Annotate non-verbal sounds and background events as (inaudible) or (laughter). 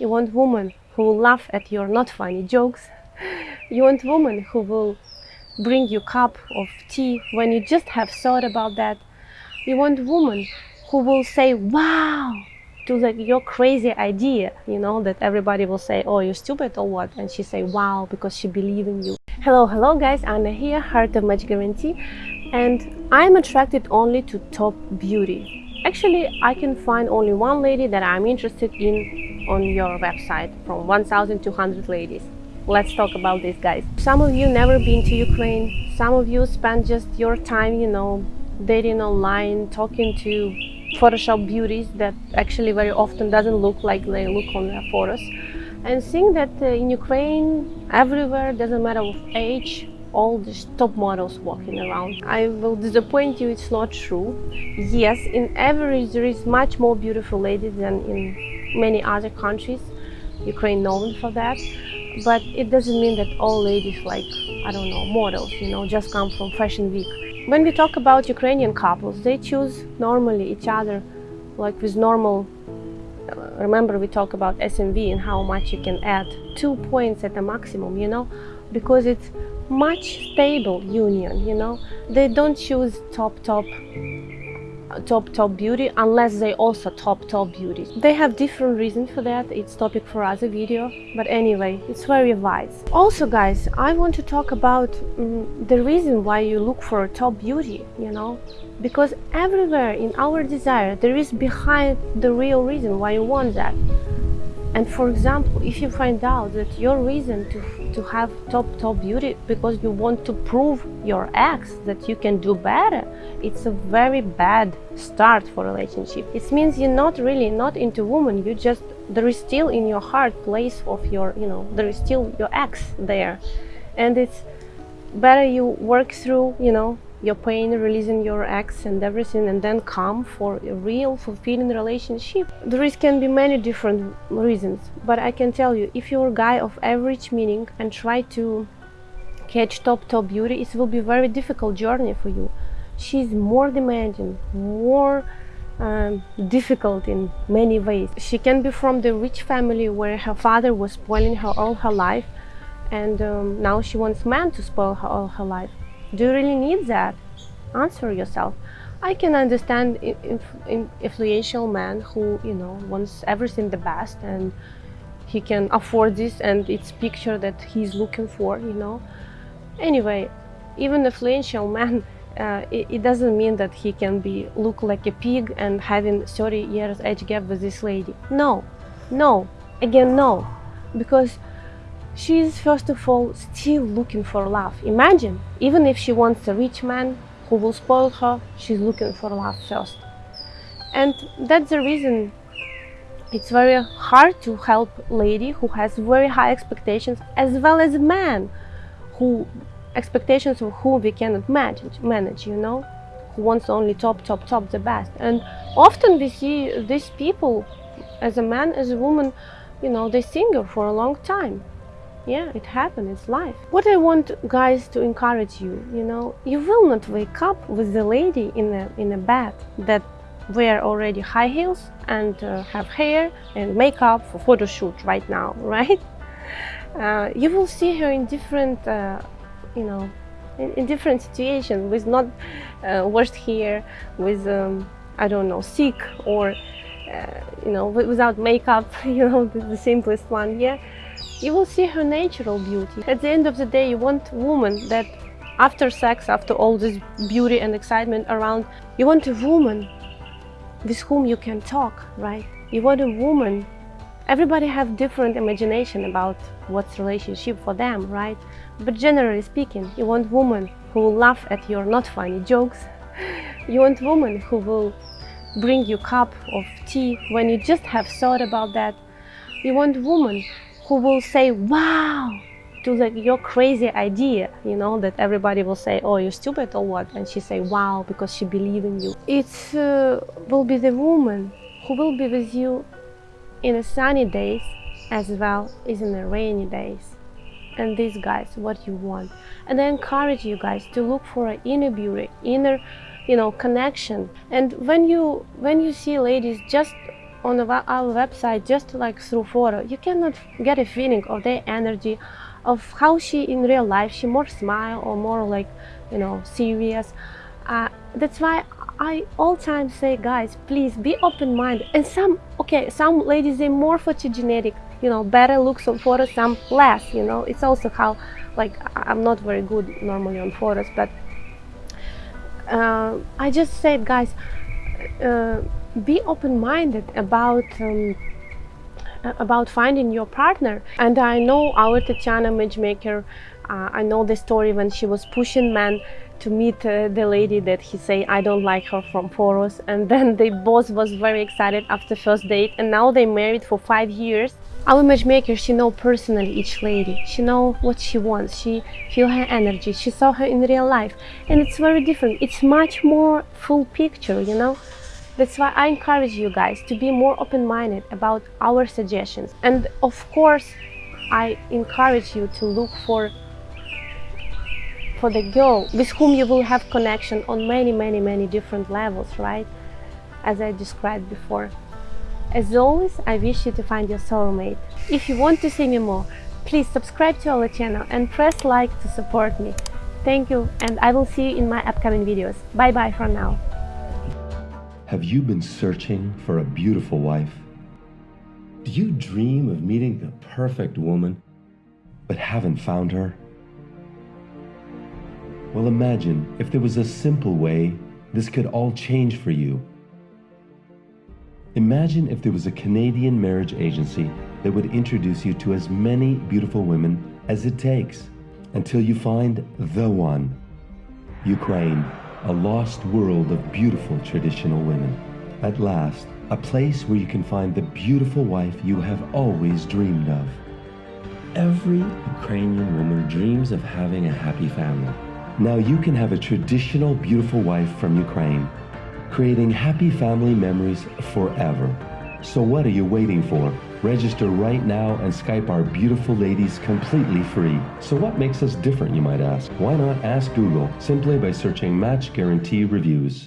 You want women who will laugh at your not funny jokes. You want women who will bring you cup of tea when you just have thought about that. You want women who will say wow to like your crazy idea, you know, that everybody will say, oh, you're stupid or what? And she say wow because she believe in you. Hello, hello guys, Anna here, Heart of Match Guarantee. And I'm attracted only to top beauty. Actually, I can find only one lady that I'm interested in on your website from 1200 ladies. Let's talk about this, guys. Some of you never been to Ukraine. Some of you spend just your time, you know, dating online, talking to Photoshop beauties that actually very often doesn't look like they look on their photos. And seeing that uh, in Ukraine, everywhere, doesn't matter of age, all these top models walking around. I will disappoint you, it's not true. Yes, in average there is much more beautiful ladies than in many other countries. Ukraine known for that. But it doesn't mean that all ladies like, I don't know, models, you know, just come from fashion week. When we talk about Ukrainian couples, they choose normally each other like with normal uh, remember we talk about SMV and how much you can add two points at the maximum you know because it's much stable union you know they don't choose top top top top beauty unless they also top top beauty. They have different reasons for that. It's topic for other video. But anyway it's very wise also guys i want to talk about um, the reason why you look for top beauty you know? Because everywhere in our desire there is behind the real reason why you want that. And for example, if you find out that your reason to, to have top top beauty because you want to prove your ex that you can do better, it's a very bad start for a relationship. It means you're not really not into woman, you just there is still in your heart place of your, you know, there is still your ex there. And it's better you work through, you know, your pain, releasing your ex and everything, and then come for a real, fulfilling relationship. There can be many different reasons, but I can tell you, if you're a guy of average meaning and try to catch top top beauty, it will be a very difficult journey for you. She's more demanding, more um, difficult in many ways. She can be from the rich family where her father was spoiling her all her life, and um, now she wants man to spoil her all her life do you really need that? Answer yourself. I can understand influential man who, you know, wants everything the best and he can afford this and it's picture that he's looking for, you know. Anyway, even influential man, (laughs) uh, it, it, doesn't mean that he can be look like a pig and having 30 years age gap with this lady. No, no, again no, because she is first of all still looking for love. Imagine, even if she wants a rich man who will spoil her, she's looking for love first. And that's the reason it's very hard to help lady who has very high expectations as well as man who expectations of whom we cannot manage, manage, you know, who wants only top, top, top, the best. And often we see these people as a man, as a woman, you know, they single for a long time yeah it happened it's life. What i want guys to encourage you you know you will not wake up with the lady in a in a bed that wear already high heels and uh, have hair and makeup for photo shoot right now (laughs) right? Uh, you will see her in different uh, you know in, in, different situations with not uh, washed hair with um, i don't know sick or uh, you know without makeup (laughs) you know the, the simplest one yeah you will see her natural beauty. At the end of the day, you want a woman that after sex, after all this beauty and excitement around, you want a woman with whom you can talk, right? You want a woman. Everybody have different imagination about what's relationship for them, right? But generally speaking, you want woman who will laugh at your not funny jokes. (laughs) You want woman who will bring you cup of tea when you just have thought about that. You want woman who will say wow to like your crazy idea you know that everybody will say oh you're stupid or what? And she say wow because she believe in you. It uh, will be the woman who will be with you in the sunny days as well as in the rainy days. And these guys what you want. And i encourage you guys to look for an inner beauty inner you know connection. And when you when you see ladies just on our website just like through photo. You cannot get a feeling of their energy, of how she in real life. She more smile or more like, you know, serious. Uh, that's why I all time say, guys, please be open-minded. And some, okay, some ladies they more photogenic, you know, better looks on photos, some less. You know, it's also how, like, I'm not very good normally on photos, but uh, I just said, guys, uh, be open-minded about. Um, about finding your partner. And I know our Tatiana matchmaker uh, I know the story when she was pushing men to meet uh, the lady that he say I don't like her from Poros and then they both was very excited after first date and now they married for five years. Our matchmaker she know personally each lady. She know what she wants. She feel her energy. She saw her in real life. And it's very different. It's much more full picture you know that's why I encourage you guys to be more open-minded about our suggestions. And of course I encourage you to look for for the girl with whom you will have connection on many many many different levels right? As I described before. As always I wish you to find your soulmate. If you want to see me more please subscribe to our channel and press like to support me. Thank you and I will see you in my upcoming videos. Bye bye for now have you been searching for a beautiful wife do you dream of meeting the perfect woman but haven't found her well, imagine if there was a simple way this could all change for you. Imagine if there was a Canadian marriage agency that would introduce you to as many beautiful women as it takes until you find the one. Ukraine, a lost world of beautiful traditional women. At last, a place where you can find the beautiful wife you have always dreamed of. Every Ukrainian woman dreams of having a happy family. Now you can have a traditional beautiful wife from Ukraine, creating happy family memories forever. So what are you waiting for? Register right now and Skype our beautiful ladies completely free. So what makes us different, you might ask? Why not ask Google simply by searching Match Guarantee Reviews?